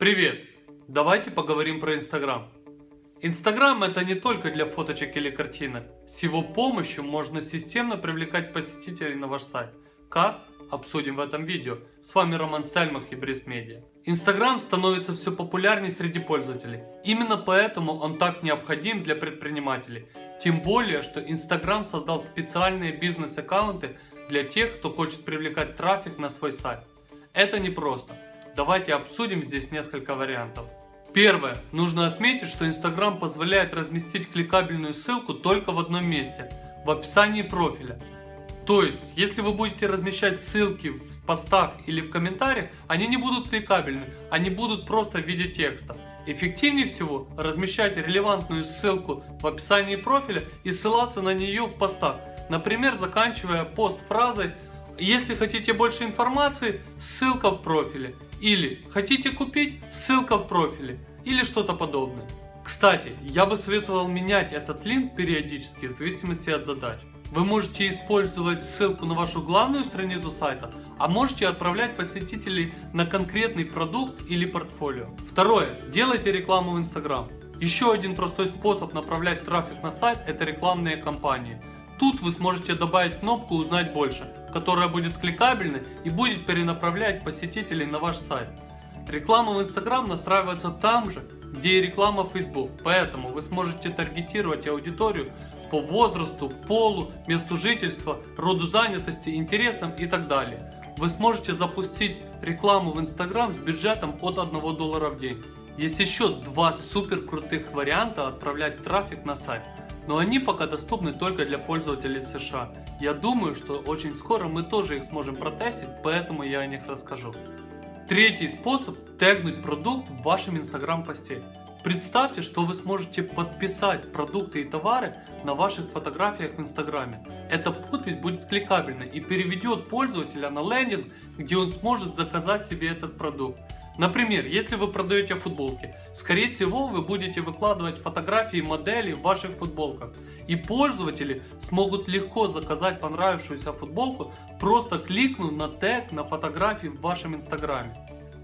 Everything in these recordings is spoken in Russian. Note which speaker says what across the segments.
Speaker 1: Привет! Давайте поговорим про Инстаграм. Инстаграм это не только для фоточек или картинок. С его помощью можно системно привлекать посетителей на ваш сайт. Как? Обсудим в этом видео. С вами Роман Стальмах и Брис Медиа. Инстаграм становится все популярнее среди пользователей. Именно поэтому он так необходим для предпринимателей. Тем более, что Инстаграм создал специальные бизнес-аккаунты для тех, кто хочет привлекать трафик на свой сайт. Это непросто. Давайте обсудим здесь несколько вариантов. Первое. Нужно отметить, что Instagram позволяет разместить кликабельную ссылку только в одном месте, в описании профиля. То есть, если вы будете размещать ссылки в постах или в комментариях, они не будут кликабельны, они будут просто в виде текста. Эффективнее всего размещать релевантную ссылку в описании профиля и ссылаться на нее в постах. Например, заканчивая пост фразой «Если хотите больше информации, ссылка в профиле» или «Хотите купить? Ссылка в профиле» или что-то подобное. Кстати, я бы советовал менять этот линк периодически в зависимости от задач. Вы можете использовать ссылку на вашу главную страницу сайта, а можете отправлять посетителей на конкретный продукт или портфолио. Второе. Делайте рекламу в Instagram. Еще один простой способ направлять трафик на сайт – это рекламные кампании. Тут вы сможете добавить кнопку «Узнать больше», которая будет кликабельной и будет перенаправлять посетителей на ваш сайт. Реклама в Instagram настраивается там же, где и реклама в Facebook, поэтому вы сможете таргетировать аудиторию по возрасту, полу, месту жительства, роду занятости, интересам и так далее. Вы сможете запустить рекламу в Instagram с бюджетом от 1 доллара в день. Есть еще два супер крутых варианта отправлять трафик на сайт но они пока доступны только для пользователей США. Я думаю, что очень скоро мы тоже их сможем протестить, поэтому я о них расскажу. Третий способ – тегнуть продукт в вашем инстаграм посте. Представьте, что вы сможете подписать продукты и товары на ваших фотографиях в инстаграме. Эта подпись будет кликабельной и переведет пользователя на лендинг, где он сможет заказать себе этот продукт. Например, если вы продаете футболки, скорее всего вы будете выкладывать фотографии моделей в ваших футболках. И пользователи смогут легко заказать понравившуюся футболку, просто кликнув на тег на фотографии в вашем инстаграме.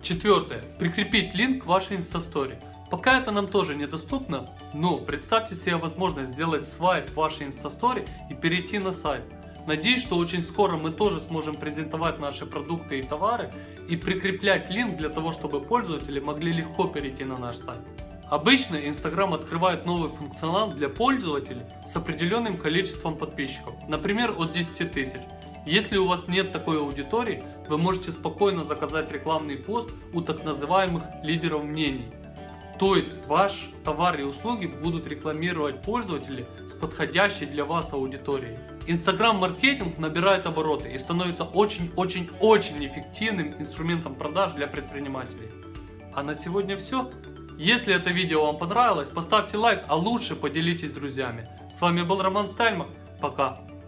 Speaker 1: Четвертое. Прикрепить линк к вашей инстастори. Пока это нам тоже недоступно, но представьте себе возможность сделать свайп в вашей инстастори и перейти на сайт. Надеюсь, что очень скоро мы тоже сможем презентовать наши продукты и товары и прикреплять линк для того, чтобы пользователи могли легко перейти на наш сайт. Обычно Instagram открывает новый функционал для пользователей с определенным количеством подписчиков, например от 10 тысяч. Если у вас нет такой аудитории, вы можете спокойно заказать рекламный пост у так называемых лидеров мнений. То есть ваш товар и услуги будут рекламировать пользователи с подходящей для вас аудиторией. Инстаграм-маркетинг набирает обороты и становится очень-очень-очень эффективным инструментом продаж для предпринимателей. А на сегодня все. Если это видео вам понравилось, поставьте лайк, а лучше поделитесь с друзьями. С вами был Роман Стальмах. Пока.